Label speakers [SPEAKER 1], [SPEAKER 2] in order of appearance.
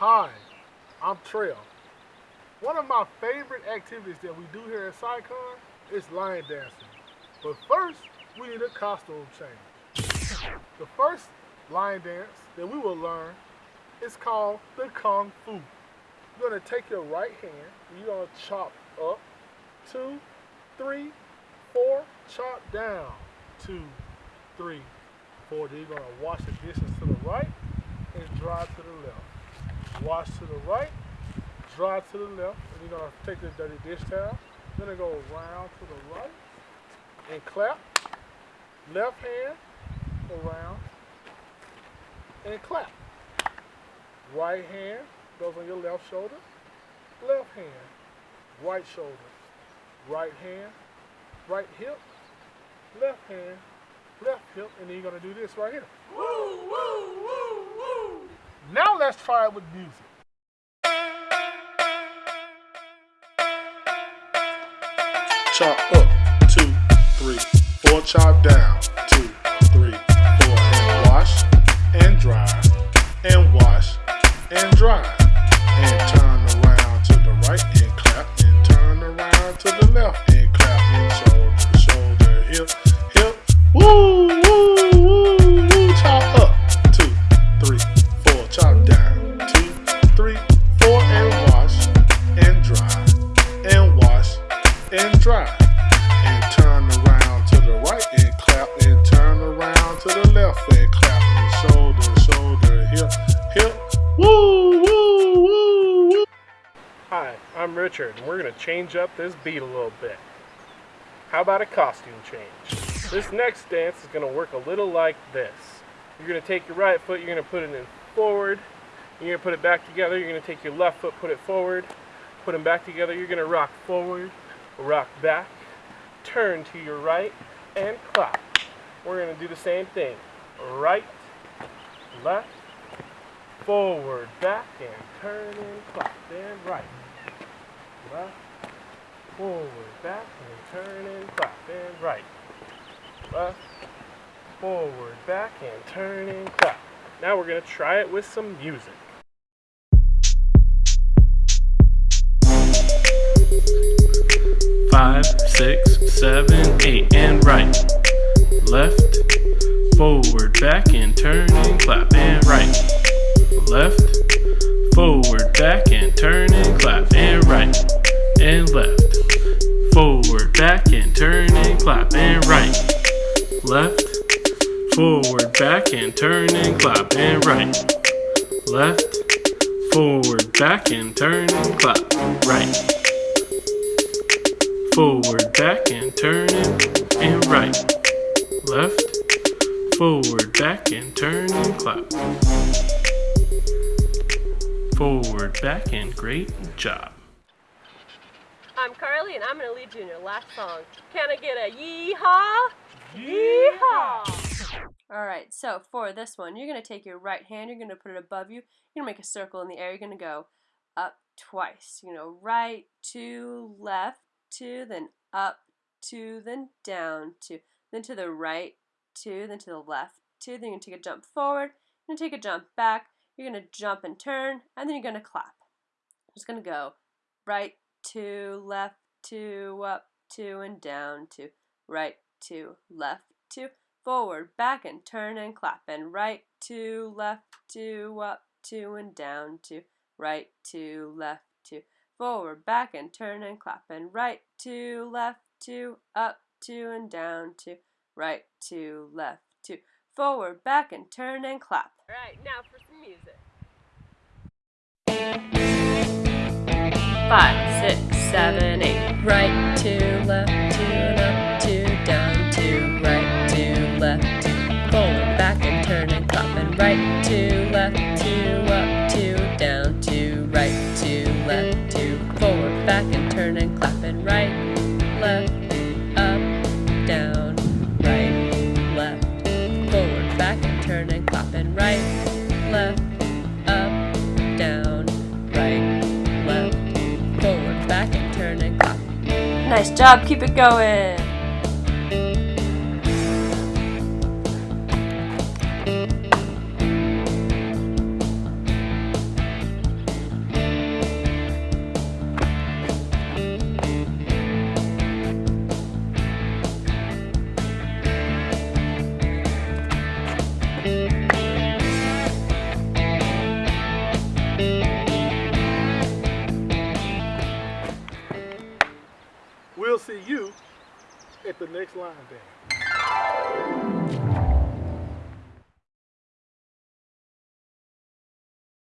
[SPEAKER 1] Hi, I'm Trail. One of my favorite activities that we do here at SciCon is line dancing. But first, we need a costume change. The first line dance that we will learn is called the Kung Fu. You're gonna take your right hand, you're gonna chop up, two, three, four, chop down, two, three, four. Then you're gonna wash the dishes to the right and dry to the left. Wash to the right, dry to the left, and you're gonna take the dirty dish towel, then go around to the right and clap. Left hand around and clap. Right hand goes on your left shoulder, left hand, right shoulder, right hand, right hip, left hand, left hip, and then you're gonna do this right here. Woo. Try with music. Chop up, two, three, four, chop down, two, three, four, and wash, and dry, and wash, and dry, dry, and turn around to the right, and clap, and turn around to the left, and clap, and shoulder, shoulder, hip, hip, woo, woo, woo, woo.
[SPEAKER 2] Hi, I'm Richard, and we're going to change up this beat a little bit. How about a costume change? This next dance is going to work a little like this. You're going to take your right foot, you're going to put it in forward, you're going to put it back together, you're going to take your left foot, put it forward, put them back together, you're going to rock forward, rock back, turn to your right, and clap. We're going to do the same thing. Right, left, forward, back, and turn and clap, and right left, forward, back, and turn and clap, and right, left, forward, back, and turn and clap. Now we're going to try it with some music. Five, six, seven, eight, and right, left, forward, back, and turn and clap, and right, left, forward, back, and turn and clap, and right, and left, forward, back, and turn and clap, and right, left, forward, back, and turn and clap, and right, left, forward, back, and turn and clap, right, forward, back, and turn and, and right, left, forward, back, and turn and clap forward, back, and great job.
[SPEAKER 3] I'm Carly, and I'm going to lead you in your last song. Can I get a yeehaw? Yeehaw! All right, so for this one, you're going to take your right hand, you're going to put it above you, you're going to make a circle in the air, you're going to go up twice. You know, right, two, left, two, then up, two, then down, two, then to the right, two, then to the left, two, then you're to take a jump forward, you're to take a jump back, you're to jump and turn, and then you're to clap. Just going to go right, two, left, two, up, two, and down, two, right, two, left, two, forward, back, and turn and clap, and right, two, left, two, up, two, and down, two, right, two, left, two, forward, back, and turn and clap, and right, two, left, two, up, two, and down, two, right, two, left, two, forward, back, and turn and clap. All right, now for some music. Five, six, seven, eight. Right, two, left, two, and up, two, down, two, right, two, left, two, forward, back, and turn and clap, and right, two, two, turn and clap. Nice job, keep it going.
[SPEAKER 1] We'll see you at the next line band.